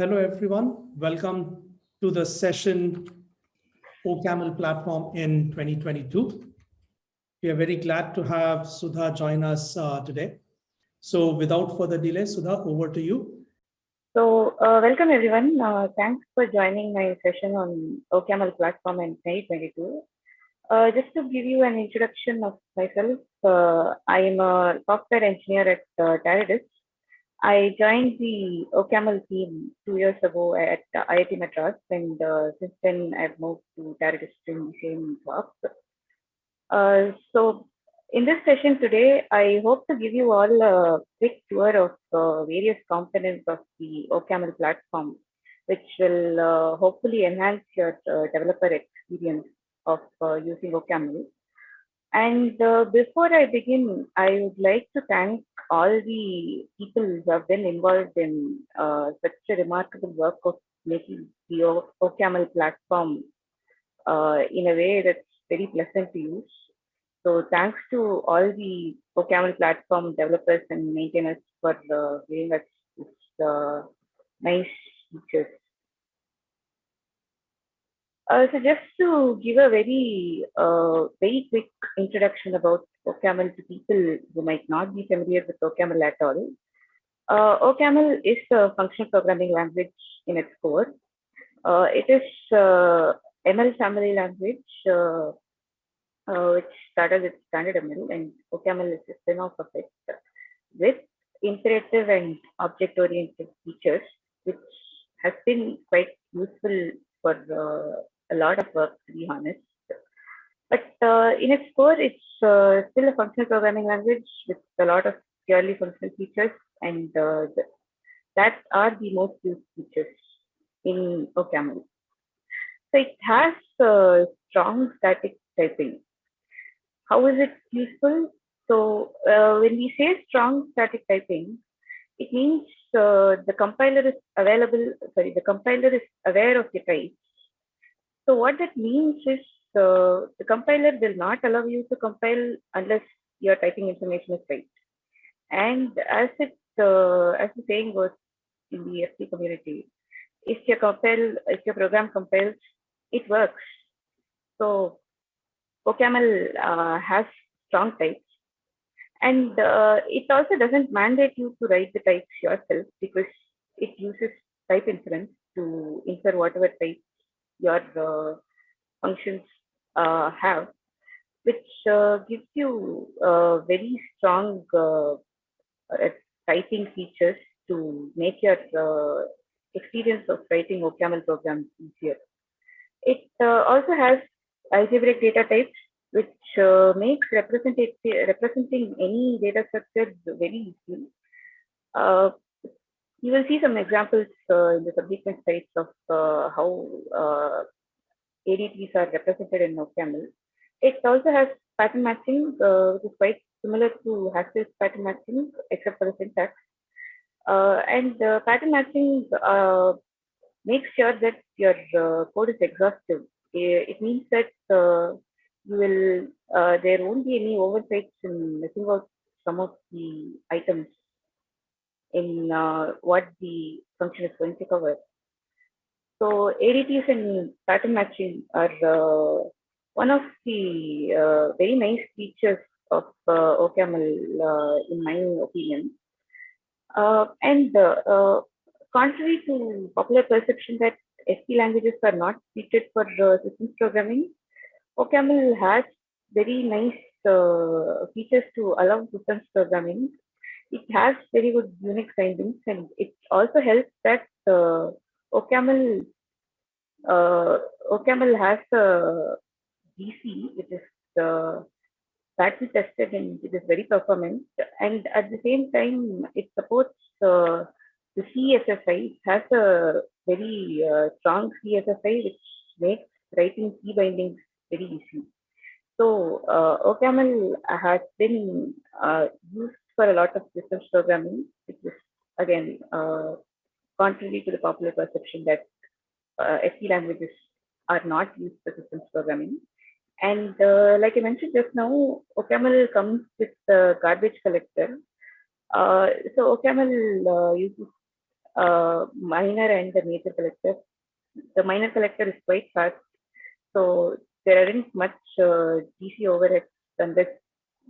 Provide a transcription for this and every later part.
Hello, everyone. Welcome to the session OCaml platform in 2022. We are very glad to have Sudha join us uh, today. So without further delay, Sudha, over to you. So uh, welcome everyone. Uh, thanks for joining my session on OCaml platform in 2022. Uh, just to give you an introduction of myself, uh, I am a software engineer at uh, I joined the OCaml team two years ago at IIT Madras, and uh, since then I've moved to doing the same job. Uh, so in this session today, I hope to give you all a quick tour of uh, various components of the OCaml platform, which will uh, hopefully enhance your uh, developer experience of uh, using OCaml. And uh, before I begin, I would like to thank all the people who have been involved in uh, such a remarkable work of making the OCaml platform uh, in a way that's very pleasant to use. So thanks to all the OCaml platform developers and maintainers for uh, giving us this uh, nice features. Uh, so just to give a very, uh, very quick introduction about OCaml to people who might not be familiar with OCaml at all. Uh, OCaml is a functional programming language in its core. Uh, it is uh, ML family language, uh, which started with standard ML, and OCaml is a spin-off of it with imperative and object-oriented features, which has been quite useful for a lot of work, to be honest. But uh, in its core, it's uh, still a functional programming language with a lot of purely functional features, and uh, the, that are the most used features in OCaml. So it has uh, strong static typing. How is it useful? So uh, when we say strong static typing, it means uh, the compiler is available, sorry, the compiler is aware of the type so what that means is the compiler will not allow you to compile unless your typing information is right. And as it uh, as the saying goes in the FP community, if your compile if your program compiles, it works. So OCaml uh, has strong types, and uh, it also doesn't mandate you to write the types yourself because it uses type inference to infer whatever type your uh, functions uh, have, which uh, gives you very strong typing features to make your experience of writing OCaml programs easier. It also has algebraic data types which uh, makes representing any data structure very easy. Uh, you will see some examples uh, in the subsequent slides of uh, how uh, ADTs are represented in OCaml. It also has pattern matching, uh, which is quite similar to Haskell's pattern matching, except for the syntax. Uh, and pattern matching uh, makes sure that your code is exhaustive. It means that you will there won't be any oversights in missing out some of the items in uh, what the function is going to cover. So ADTs and pattern matching are uh, one of the uh, very nice features of uh, OCaml, uh, in my opinion. Uh, and contrary to popular perception that SC languages are not suited for systems programming, OCaml has very nice features to allow systems programming it has very good Unix bindings and it also helps that uh, OCaml uh, OCaml has a GC which is uh, battery tested and it is very performant and at the same time it supports uh, the C FFI. It has a very uh, strong C FFI which makes writing key bindings very easy. So uh, OCaml has been uh, used for a lot of systems programming, which is again uh, contrary to the popular perception that uh, languages are not used for systems programming. And uh, like I mentioned just now, OCaml comes with the garbage collector. Uh, so OCaml uh, uses uh, minor and the major collector. The minor collector is quite fast, so there aren't much uh, GC overheads unless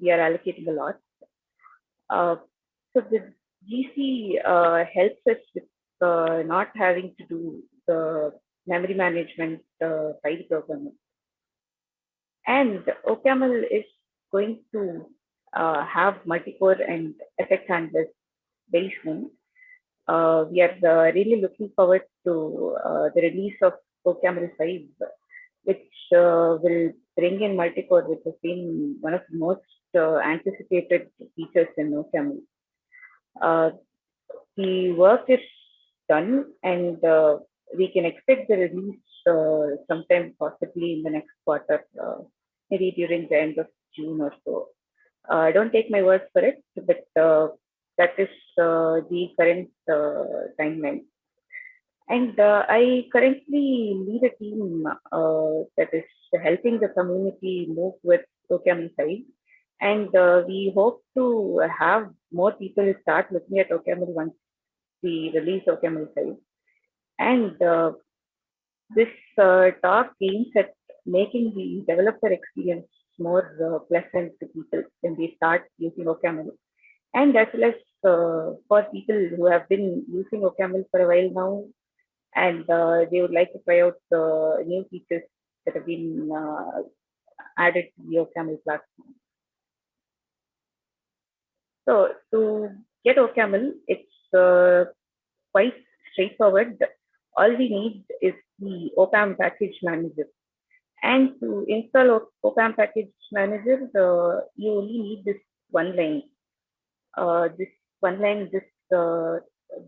we are allocating a lot. Uh, so the GC uh, helps us with uh, not having to do the memory management file programming. And OCaml is going to have multi-core and effect handlers very soon. Uh, we are uh, really looking forward to uh, the release of OCaml 5, which will bring in multi-core, which has been one of the most uh, anticipated features in OCaml. the work is done and we can expect the release sometime possibly in the next quarter, maybe during the end of June or so. Uh, don't take my word for it, but uh, that is uh, the current uh, timeline. And uh, I currently lead a team uh, that is helping the community move with OCaml 5. And we hope to have more people start looking at OCaml once we release OCaml 5. And this talk aims at making the developer experience more uh, pleasant to people when they start using OCaml. And as well as uh, for people who have been using OCaml for a while now, and uh, they would like to try out the new features that have been uh, added to the OCaml platform. So to get OCaml, it's uh, quite straightforward. All we need is the OPAM package manager. And to install OPAM package manager, uh, you only need this one line. Uh, this one line, this uh,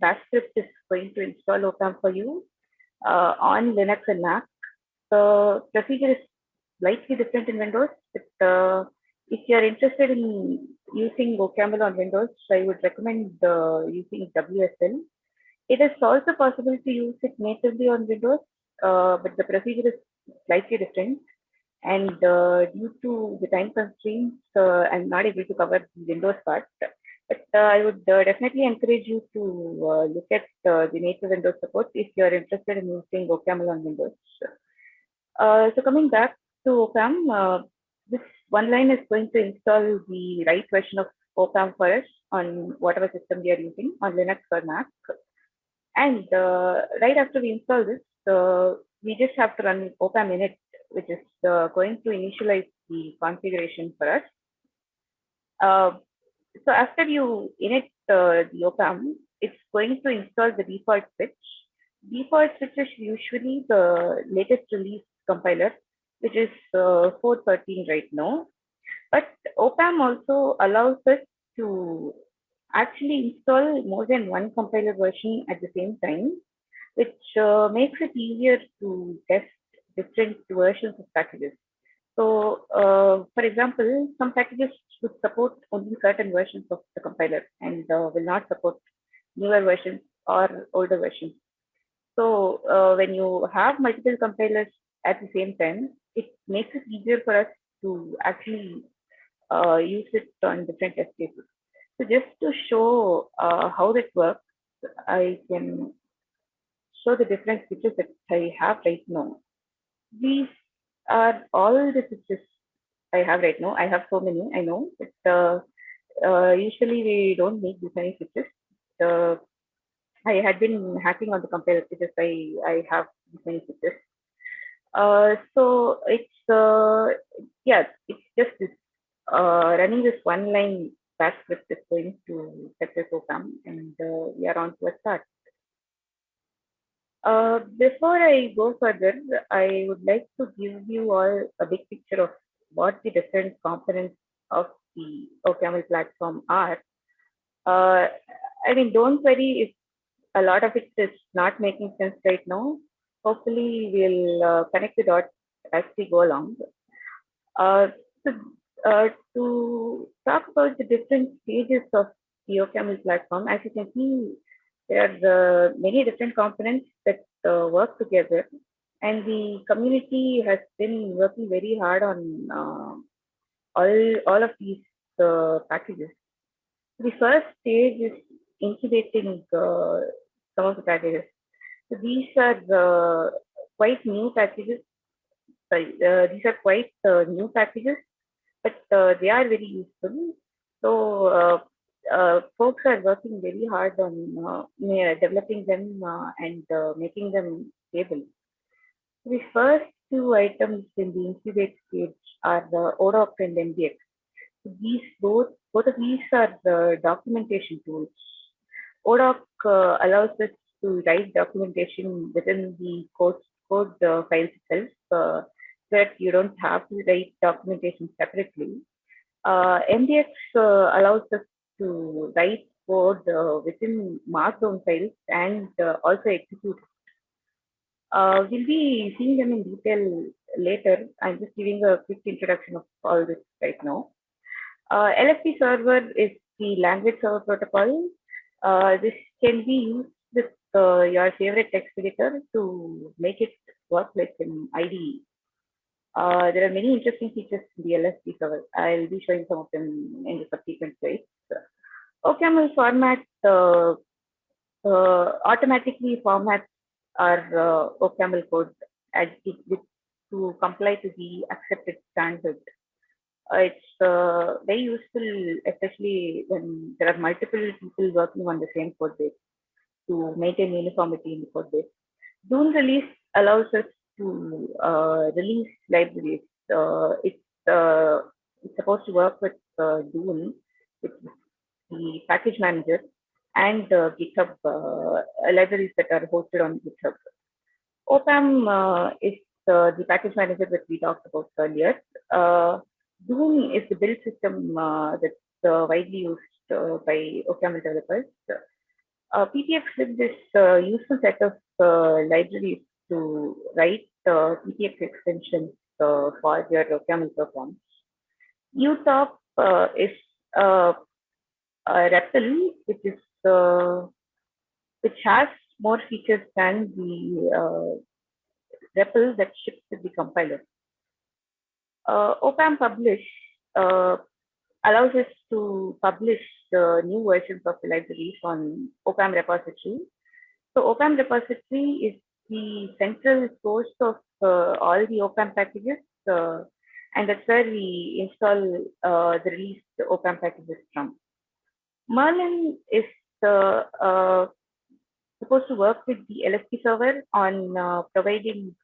bash script is going to install OPAM for you uh, on Linux and Mac. The procedure is slightly different in Windows, but uh, if you are interested in using OCaml on Windows, I would recommend uh, using WSL. It is also possible to use it natively on Windows, uh, but the procedure is slightly different. And uh, due to the time constraints, uh, I'm not able to cover the Windows part. But uh, I would definitely encourage you to look at the native Windows support if you're interested in using OCaml on Windows. So coming back to OPAM, this one line is going to install the right version of OPAM for us on whatever system we are using on Linux or Mac. And right after we install this, we just have to run opam init, which is uh, going to initialize the configuration for us. Uh, so after you init uh, the opam, it's going to install the default switch. Default switch is usually the latest release compiler, which is uh, 413 right now. But opam also allows us to actually install more than one compiler version at the same time which uh, makes it easier to test different versions of packages. So, uh, for example, some packages would support only certain versions of the compiler and uh, will not support newer versions or older versions. So, uh, when you have multiple compilers at the same time, it makes it easier for us to actually uh, use it on different test cases. So, just to show uh, how that works, I can show the different switches that I have right now. These are all the switches I have right now. I have so many, I know, but uh, uh, usually we don't make this many switches. Uh, I had been hacking on the compiler because I, I have this many switches. Uh, so it's, uh, yeah, it's just this, uh, running this one line bash script is going to set this OPAM and uh, we are on to a start. Uh, before I go further, I would like to give you all a big picture of what the different components of the OCaml platform are. Uh, I mean, don't worry if a lot of it is not making sense right now. Hopefully, we'll uh, connect the dots as we go along. Uh, so, uh, to talk about the different stages of the OCaml platform, as you can see, there are many different components that uh, work together and the community has been working very hard on uh, all, all of these uh, packages. The first stage is incubating uh, some of the packages. So these are uh, quite new packages. Sorry, uh, these are quite uh, new packages, but uh, they are very useful. So uh, uh, folks are working very hard on developing them and making them stable. The first two items in the incubate stage are the ODOC and MDX. So These both, both of these are the documentation tools. ODOC uh, allows us to write documentation within the code, code uh, file itself, uh, so that you don't have to write documentation separately. Uh, MDX uh, allows us to write code uh, within markdown files and uh, also execute. Uh, we'll be seeing them in detail later. I'm just giving a quick introduction of all this right now. Uh, LSP server is the language server protocol. Uh, this can be used uh, your favorite text editor to make it work with an IDE. Uh, there are many interesting features in the LSP server. I'll be showing some of them in the subsequent slides. OCaml format uh, uh, automatically formats our OCaml code to comply to the accepted standard. Uh, it's uh, very useful, especially when there are multiple people working on the same code base to maintain uniformity in the code base. Dune release allows us to uh, release libraries. Uh, it's, uh, it's supposed to work with uh, Dune, with the package manager, and GitHub uh, libraries that are hosted on GitHub. OPAM uh, is uh, the package manager that we talked about earlier. Uh, is the build system that's widely used by OCaml developers. Uh, PPX with this uh, useful set of uh, libraries to write uh, PPX extensions uh, for your OCaml programs. UTOP uh, is uh, a REPL, which is which has more features than the REPL that ships with the compiler. OPAM publish allows us to publish the new versions of the libraries on OPAM repository. So OPAM repository is the central source of uh, all the OPAM packages, uh, and that's where we install uh, the released OPAM packages from. Merlin is uh, uh, supposed to work with the LSP server on uh, providing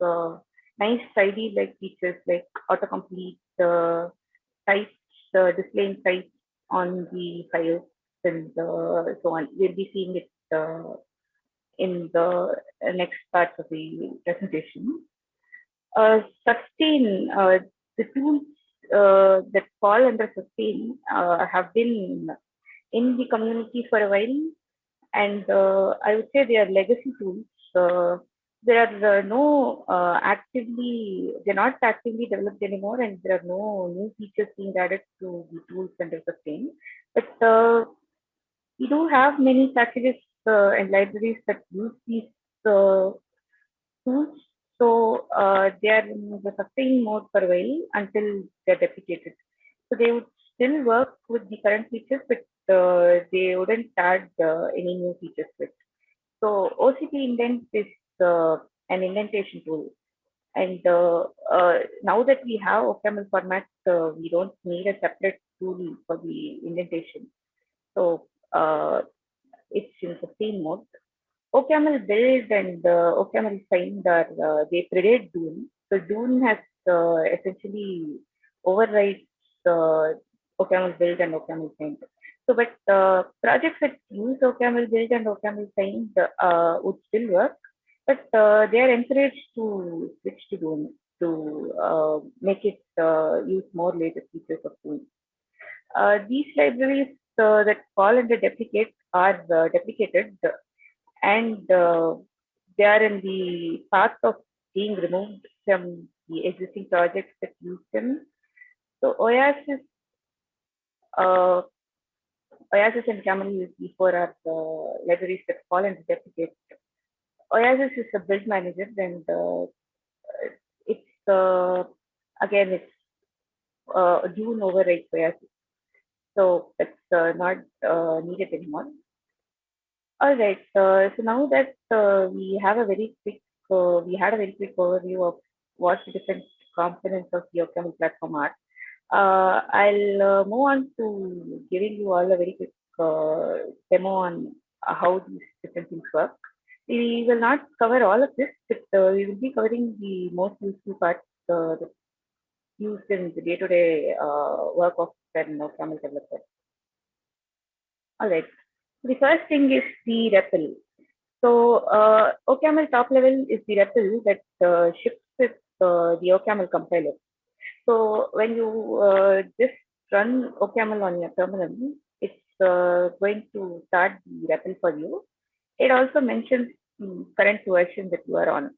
nice ID like features like autocomplete, uh, types, display types on the files and uh, so on. We'll be seeing it uh, in the uh, next part of the presentation. Uh, sustain, uh, the tools uh, that fall under sustain uh, have been in the community for a while and I would say they are legacy tools. There are no uh, actively, they're not actively developed anymore, and there are no new features being added to the tools under sustain. But uh, we do have many packages uh, and libraries that use these uh, tools. So uh, they are in the sustain mode for a while until they're deprecated. So they would still work with the current features, but uh, they wouldn't add any new features it. So OCP indent is uh, an indentation tool. And uh, uh, now that we have OCaml format, uh, we don't need a separate tool for the indentation. So it's in sustain mode. OCaml build and uh, OCaml find are uh, they predate Dune. So Dune has uh, essentially overrides uh, OCaml build and OCaml find. So, but uh, projects that use OCaml build and OCaml find would still work, but uh, they are encouraged to switch to to uh, make it uh, use more latest features of Dune. Uh, these libraries uh, that fall under deprecate are deprecated and they are in the path of being removed from the existing projects that use them. So Oasis, uh, Oasis and Camel use before are the libraries that fall under deprecate. Oasis is a build manager and uh, it's uh, again it's uh, a Dune override Oasis. So it's uh, not uh, needed anymore. All right. Uh, so now that uh, we have a very quick, uh, we had a very quick overview of what the different components of the OCaml platform are. I'll move on to giving you all a very quick demo on how these different things work. We will not cover all of this, but we will be covering the most useful parts used in the day-to-day -day, work of an OCaml developer. All right. The first thing is the REPL. So uh, OCaml top level is the REPL that uh, ships with uh, the OCaml compiler. So when you uh, just run OCaml on your terminal, it's uh, going to start the REPL for you. It also mentions the current version that you are on.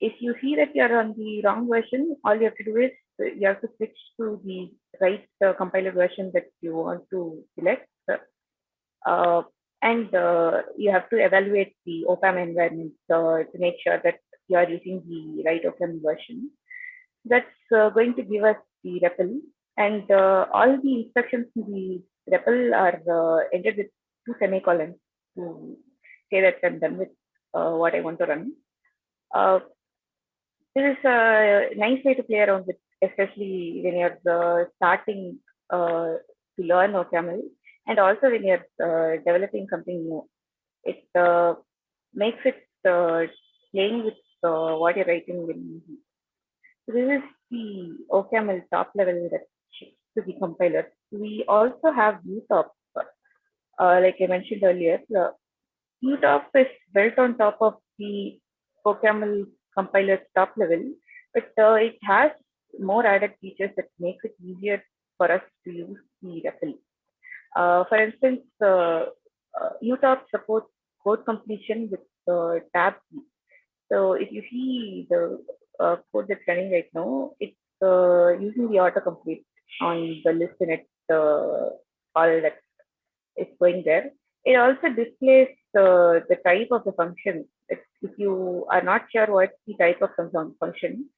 If you see that you are on the wrong version, all you have to do is you have to switch to the right uh, compiler version that you want to select uh, and uh, you have to evaluate the OPAM environment uh, to make sure that you are using the right OPAM version. That's going to give us the REPL and all the instructions in the REPL are ended with two semicolons to say that I'm done with what I want to run. Uh, this is a nice way to play around with, especially when you're uh, starting uh, to learn OCaml and also when you're uh, developing something new it uh, makes it uh, playing with uh, what you're writing easy. So this is the OCaml top level that to the compiler. We also have UTOP, uh, like I mentioned earlier. Uh, UTOP is built on top of the OCaml compiler top level, but uh, it has more added features that makes it easier for us to use the REPL. Uh, for instance, uh, uh, UTOP supports code completion with uh, tab key. So if you see the uh, code that's running right now, it's uh, using the autocomplete on the list in it uh, all that is going there. It also displays uh, the type of the function. If, if you are not sure what's the type of function,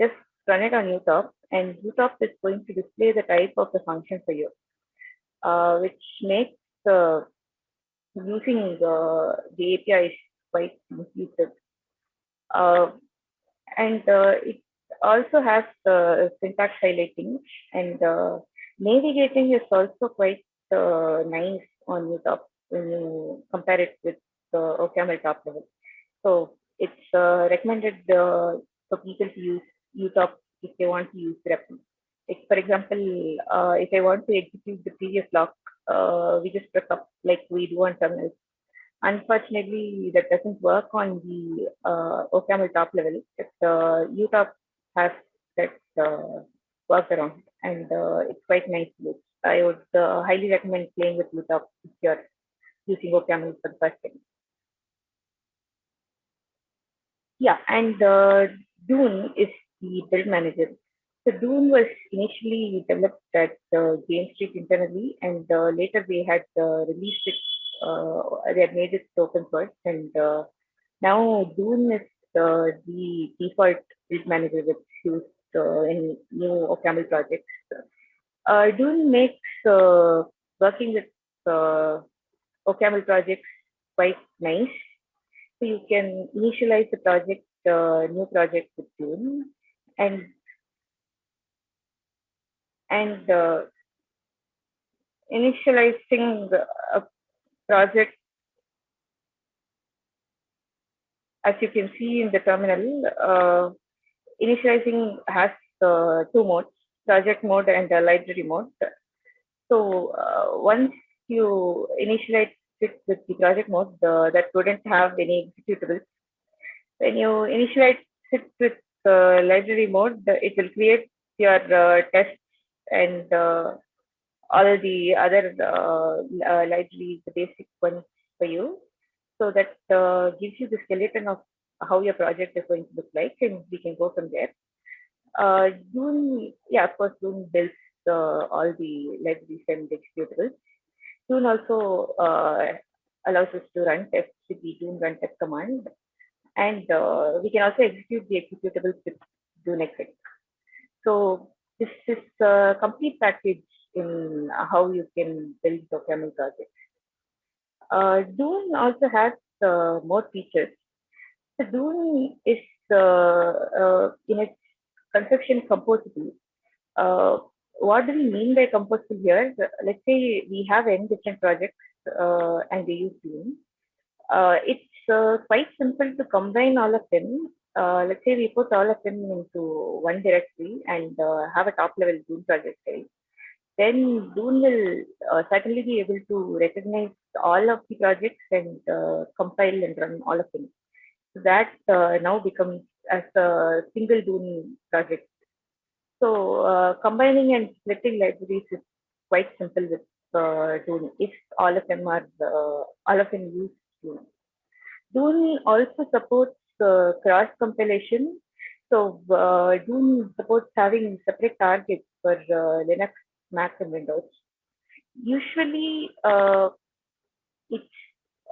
just run it on UTOP and UTOP is going to display the type of the function for you uh, which makes uh, using the, the API quite intuitive. Uh, and uh, it also has uh, syntax highlighting and uh, navigating is also quite nice on UTOP you compare it with the OCaml top level. So it's recommended for people to use UTOP if they want to use REPL. Like for example, uh, if I want to execute the previous lock, uh, we just press up like we do on terminals. Unfortunately, that doesn't work on the uh, OCaml top level. But uh, UTOP has that uh, workaround, and uh, it's quite nice to use. I would uh, highly recommend playing with UTOP if you're using OCaml for the first time. Yeah, and uh, Dune is the build manager. So Dune was initially developed at uh, Jane Street internally, and uh, later they had uh, released it. Uh, they had made it open source, and uh, now Dune is uh, the default build manager that's used in new OCaml projects. Dune makes working with OCaml projects quite nice. So you can initialize the project, new project with Dune, and and uh, initializing a project as you can see in the terminal uh, initializing has uh, two modes project mode and library mode so uh, once you initialize it with the project mode that wouldn't have any executables when you initialize it with uh, library mode it will create your uh, test and uh, all the other uh, uh, libraries, the basic ones for you. So that uh, gives you the skeleton of how your project is going to look like, and we can go from there. Uh, Dune, yeah, of course, Dune builds uh, all the libraries and executables. Dune also uh, allows us to run tests with the Dune run test command, and uh, we can also execute the executables with Dune exec. So this is a complete package in how you can build your OCaml project. Uh, Dune also has uh, more features. So Dune is uh, uh, in its conception composable. What do we mean by composable here? Let's say we have n different projects uh, and they use Dune. Uh, it's uh, quite simple to combine all of them. Uh, let's say we put all of them into one directory and uh, have a top level Dune project file. Then Dune will uh, certainly be able to recognize all of the projects and compile and run all of them. So that now becomes as a single Dune project. So uh, combining and splitting libraries is quite simple with uh, Dune if all of them are uh, all of them use Dune. Dune also supports uh, cross compilation. So uh, Dune supports having separate targets for uh, Linux, Mac, and Windows. Usually, uh, it's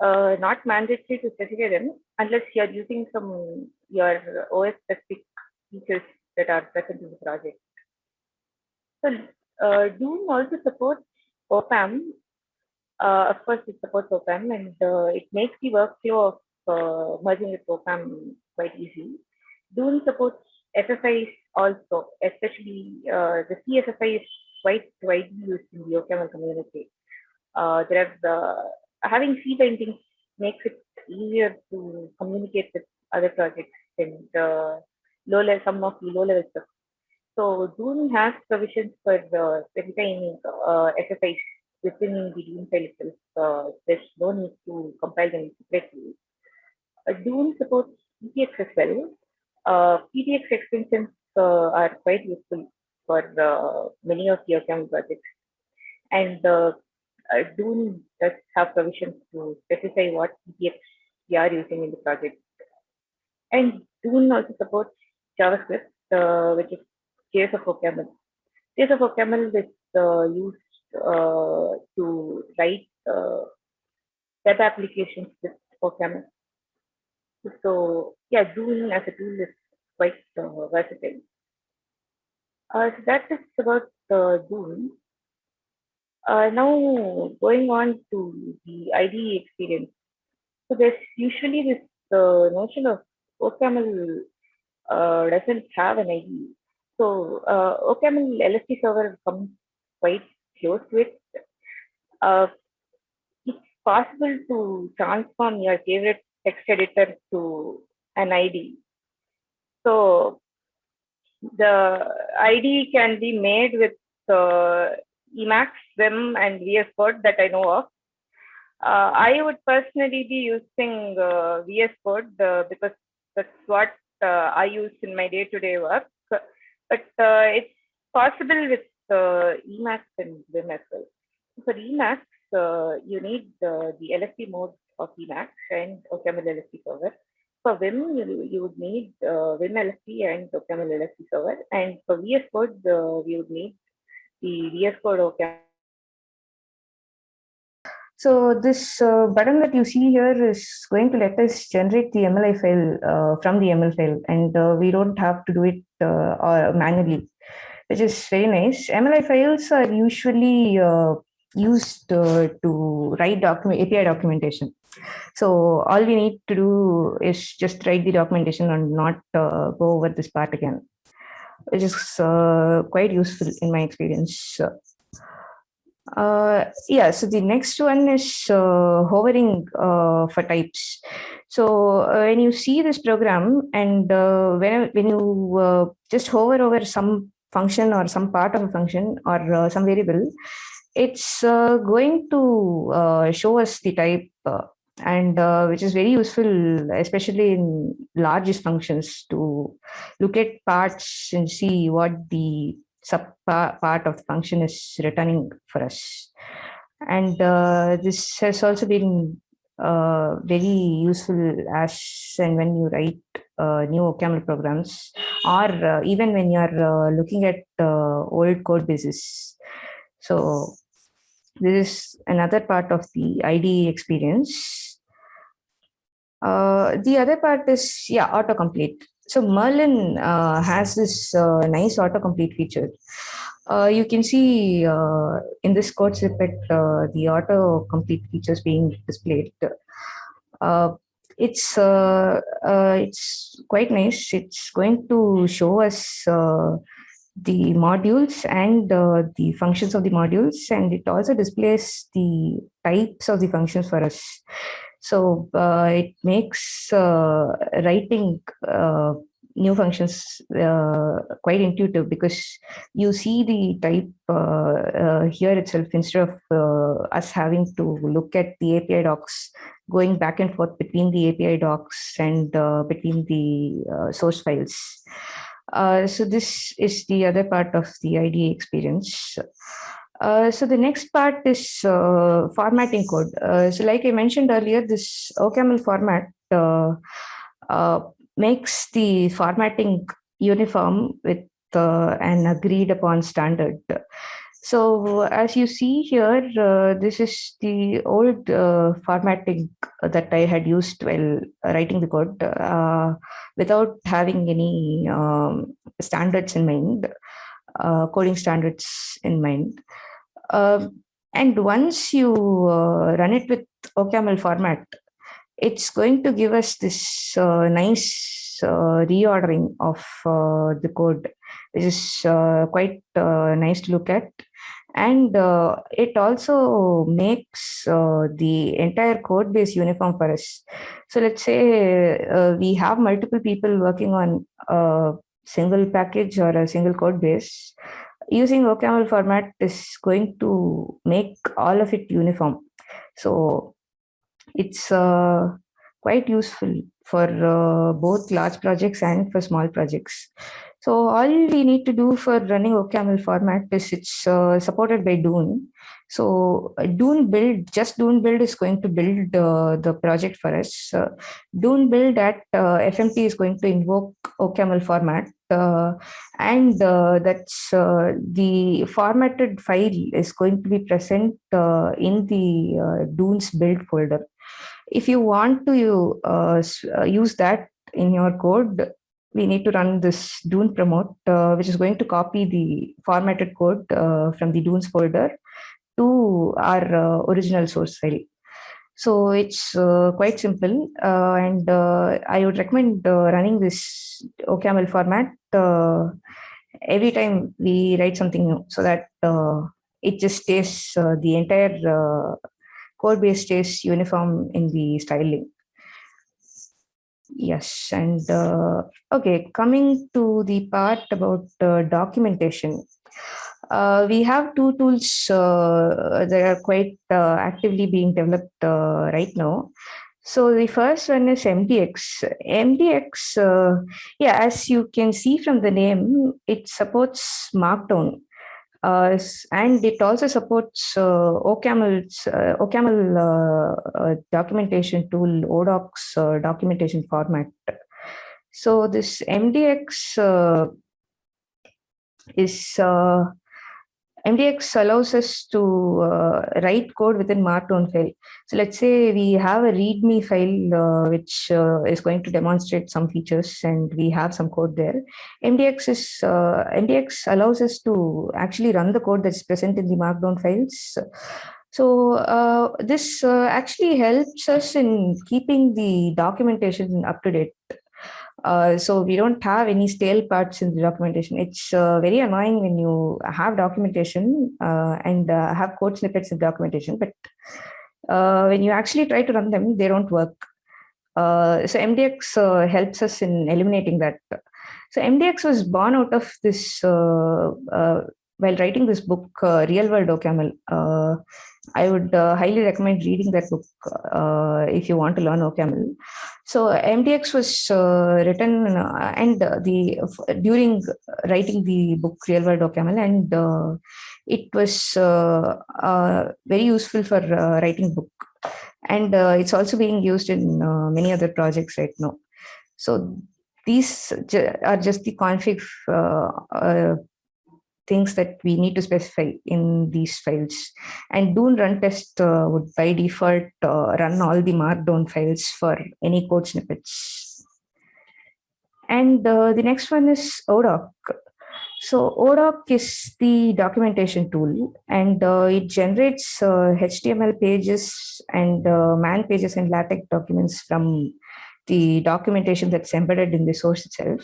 uh, not mandatory to specify them unless you're using some your OS specific features that are present in the project. So uh, Dune also supports OPAM. Uh, of course, it supports OPAM and uh, it makes the workflow of uh, merging with OPAM quite easy. Dune supports FFIs also, especially uh, the CFFI is quite widely used in the OCaml community. Uh, there are having C bindings makes it easier to communicate with other projects and low level, some of the low level stuff. So Dune has provisions for uh, specifying uh, within the Dune file itself. Uh, there's no need to compile them separately. Uh, Dune supports PPX as well. Uh, extensions uh, are quite useful for uh, many of your OCaml projects. And uh, uh, Dune does have provisions to specify what PPX we are using in the project. And Dune also supports JavaScript, uh, which is JS of OCaml. JS is uh, used uh, to write uh, web applications with OCaml. So yeah, Dune as a tool is quite uh, versatile. So that is about uh, now going on to the IDE experience. So there's usually this notion of OCaml uh, doesn't have an IDE. So uh, OCaml LSP server comes quite close to it. Uh, it's possible to transform your favorite text editor to an IDE. So the IDE can be made with uh, Emacs, Vim, and VS Code that I know of. Uh, I would personally be using uh, VS Code uh, because that's what Uh, I use in my day-to-day -day work. But uh, it's possible with uh, Emacs and Vim as well. For Emacs, uh, you need uh, the LSP mode of Emacs and OCaml LSP server. For Vim, you, you would need Vim LSP and OCaml LSP server. And for VS Code, we would need the VS Code OCaml so this uh, button that you see here is going to let us generate the MLI file uh, from the ML file and uh, we don't have to do it uh, manually, which is very nice. MLI files are usually uh, used uh, to write document API documentation. So all we need to do is just write the documentation and not go over this part again, which is quite useful in my experience. Uh, yeah, so the next one is uh, hovering uh, for types. So uh, when you see this program and uh, when, when you uh, just hover over some function or some part of a function or some variable, it's going to show us the type and which is very useful, especially in largest functions to look at parts and see what the sub part of the function is returning for us. And uh, this has also been uh, very useful as and when you write uh, new OCaml programs or uh, even when you're uh, looking at uh, old code bases. So this is another part of the IDE experience. the other part is, yeah, autocomplete. So Merlin uh, has this uh, nice autocomplete feature. uh, you can see uh, in this code snippet uh, the auto complete features being displayed. Uh, it's it's quite nice. It's going to show us the modules and uh, the functions of the modules, and it also displays the types of the functions for us. So uh, it makes uh, writing uh, new functions uh, quite intuitive because you see the type uh, uh, here itself instead of us having to look at the API docs going back and forth between the API docs and between the source files. So this is the other part of the IDE experience. Uh, so the next part is uh, formatting code. Uh, so like I mentioned earlier, this OCaml format makes the formatting uniform with an agreed upon standard. So as you see here, uh, this is the old uh, formatting that I had used while writing the code uh, without having any um, standards in mind, coding standards in mind. Um, and once you uh, run it with OCaml format, it's going to give us this uh, nice uh, reordering of uh, the code, which is uh, quite uh, nice to look at. And uh, it also makes uh, the entire code base uniform for us. So let's say uh, we have multiple people working on a single package or a single code base. Using OCaml format is going to make all of it uniform. So it's uh, quite useful for uh, both large projects and for small projects. So all we need to do for running OCaml format is it's uh, supported by Dune. So Dune build, just Dune build is going to build uh, the project for us. Uh, Dune build at uh, FMT is going to invoke OCaml format. Uh, and uh, that's uh, the formatted file is going to be present in the Dunes build folder. If you want to use that in your code, we need to run this Dune promote, uh, which is going to copy the formatted code uh, from the Dunes folder to our uh, original source file. So it's uh, quite simple, uh, and uh, I would recommend running this OCaml format every time we write something new, so that it just stays the entire code base stays uniform in the styling. Yes, and uh, okay, coming to the part about uh, documentation. Uh, we have two tools uh, that are quite uh, actively being developed uh, right now. So the first one is MDX. MDX, uh, yeah, as you can see from the name, it supports Markdown. Uh, and it also supports OCaml's OCaml documentation tool, ODocs documentation format. So this MDX is MDX allows us to uh, write code within Markdown file. So let's say we have a README file uh, which uh, is going to demonstrate some features, and we have some code there. MDX is uh, MDX allows us to actually run the code that's present in the Markdown files. So uh, this uh, actually helps us in keeping the documentation up to date. Uh, so we don't have any stale parts in the documentation. It's uh, very annoying when you have documentation uh, and uh, have code snippets in documentation, but uh, when you actually try to run them, they don't work. So MDX helps us in eliminating that. So MDX was born out of this while writing this book, Real World OCaml. I would uh, highly recommend reading that book uh, if you want to learn OCaml. So MDX was uh, written uh, and the during writing the book Real World OCaml, and uh, it was uh, very useful for writing book, and it's also being used in many other projects right now. So these are just the config things that we need to specify in these files. And Dune run test uh, would by default uh, run all the markdown files for any code snippets. And uh, the next one is ODoc. So ODoc is the documentation tool and uh, it generates uh, HTML pages and uh, man pages and LaTeX documents from the documentation that's embedded in the source itself.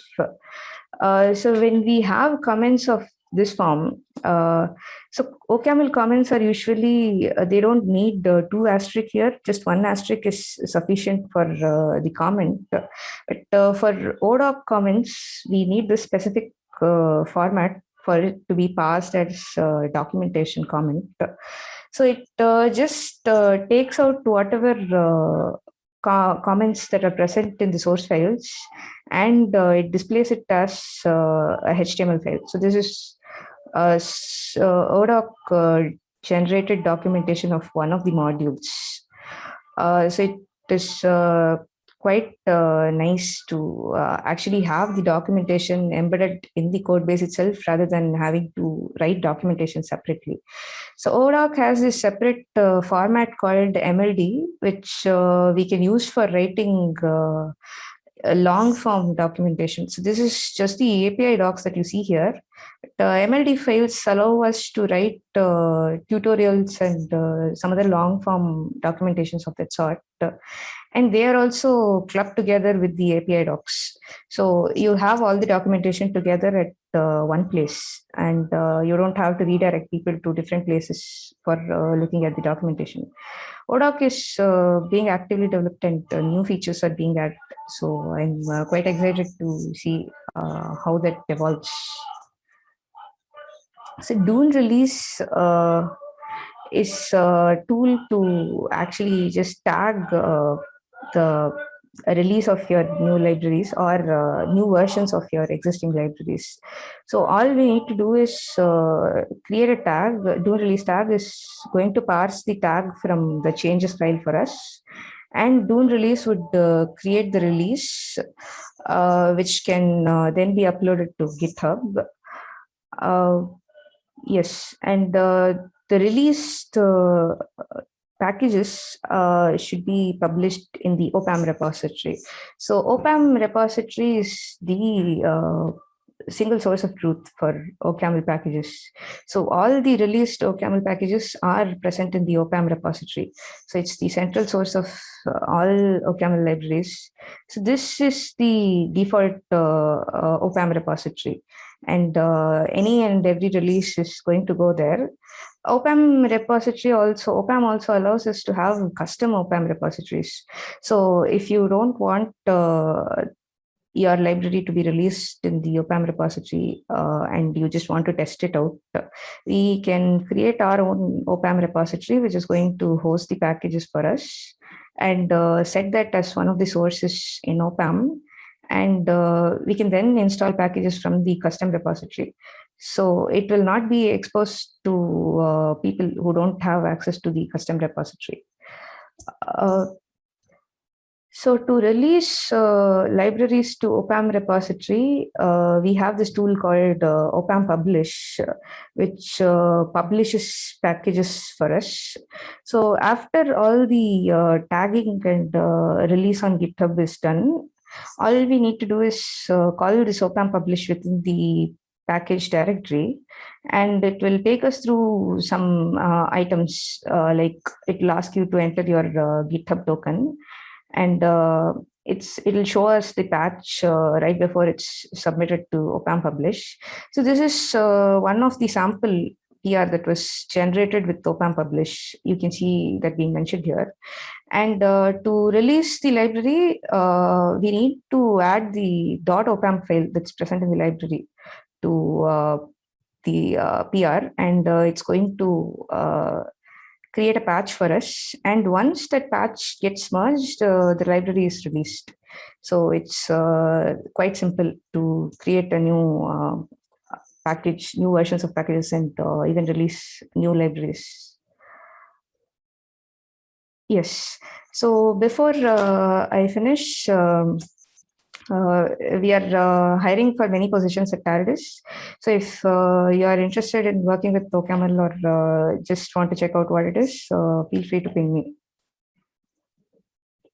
Uh, so when we have comments of this form, uh, so OCaml comments are usually, uh, they don't need uh, two asterisk here, just one asterisk is sufficient for uh, the comment. But uh, for ODoc comments, we need this specific uh, format for it to be passed as documentation comment. So it just takes out whatever co- comments that are present in the source files and uh, it displays it as uh, a HTML file. So this is uh, ODoc uh, generated documentation of one of the modules. So it is quite uh, nice to uh, actually have the documentation embedded in the code base itself rather than having to write documentation separately. So ODoc has this separate uh, format called MLD, which uh, we can use for writing uh, long form documentation. So this is just the API docs that you see here. The MLD files allow us to write uh, tutorials and uh, some other long form documentations of that sort. and they are also clubbed together with the API docs. So you have all the documentation together at uh, one place and uh, you don't have to redirect people to different places for uh, looking at the documentation. ODoc is uh, being actively developed and uh, new features are being added. So I'm uh, quite excited to see uh, how that evolves. So Dune release uh, is a tool to actually just tag uh, the release of your new libraries or uh, new versions of your existing libraries. So all we need to do is uh, create a tag. Dune release tag is going to parse the tag from the changes file for us. And Dune release would uh, create the release, uh, which can uh, then be uploaded to GitHub. Uh, yes, and uh, the released uh, packages uh, should be published in the OPAM repository. So OPAM repository is the uh, single source of truth for OCaml packages. So all the released OCaml packages are present in the OPAM repository. So it's the central source of uh, all OCaml libraries. So this is the default uh, uh, OPAM repository and uh, any and every release is going to go there. OPAM repository also, OPAM also allows us to have custom OPAM repositories. So if you don't want uh, your library to be released in the OPAM repository uh, and you just want to test it out, we can create our own OPAM repository, which is going to host the packages for us and uh, set that as one of the sources in OPAM. And uh, we can then install packages from the custom repository. So it will not be exposed to uh, people who don't have access to the custom repository. Uh, so to release uh, libraries to OPAM repository, uh, we have this tool called uh, OPAM Publish, uh, which uh, publishes packages for us. So after all the uh, tagging and release on GitHub is done, all we need to do is call this OPAM Publish within the package directory and it will take us through some items like it will ask you to enter your GitHub token and uh, it's it'll show us the patch uh, right before it's submitted to OPAM publish. So this is uh, one of the sample PR that was generated with OPAM publish. You can see that being mentioned here. And uh, to release the library, uh, we need to add the dot .opam file that's present in the library to uh, the PR, and it's going to create a patch for us. And once that patch gets merged, uh, the library is released. So it's uh, quite simple to create a new uh, package, new versions of packages and uh, even release new libraries. Yes, so before uh, I finish, um, we are uh, hiring for many positions at Tarides. So if uh, you are interested in working with OCaml or uh, just want to check out what it is, uh, feel free to ping me.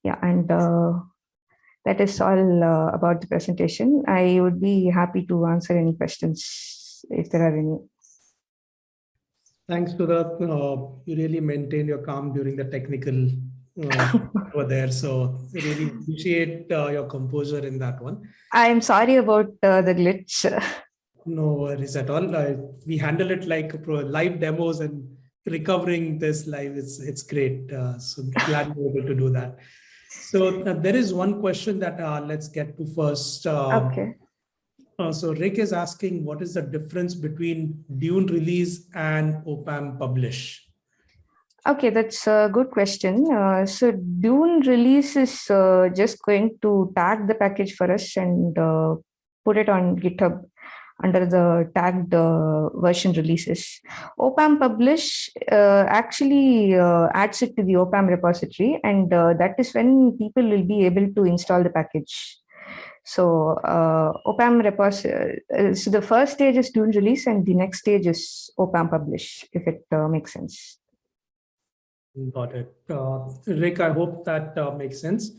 Yeah, and uh, that is all about the presentation. I would be happy to answer any questions if there are any. Thanks the, uh, you really maintain your calm during the technical uh, over there. So really appreciate uh, your composure in that one. I am sorry about uh, the glitch. No worries at all. We handle it like pro- live demos and recovering this live. It's it's great. Uh, so glad we're able to do that. So uh, there is one question that uh, let's get to first. Um, Okay. Uh, so Rick is asking, what is the difference between Dune release and OPAM publish? Okay, that's a good question. Uh, so Dune release is uh, just going to tag the package for us and uh, put it on GitHub under the tagged uh, version releases. OPAM publish uh, actually uh, adds it to the OPAM repository, and that is when people will be able to install the package. So OPAM repos. Uh, so the first stage is Dune release, and the next stage is OPAM publish. If it makes sense. Got it. Uh, Rick, I hope that uh, makes sense.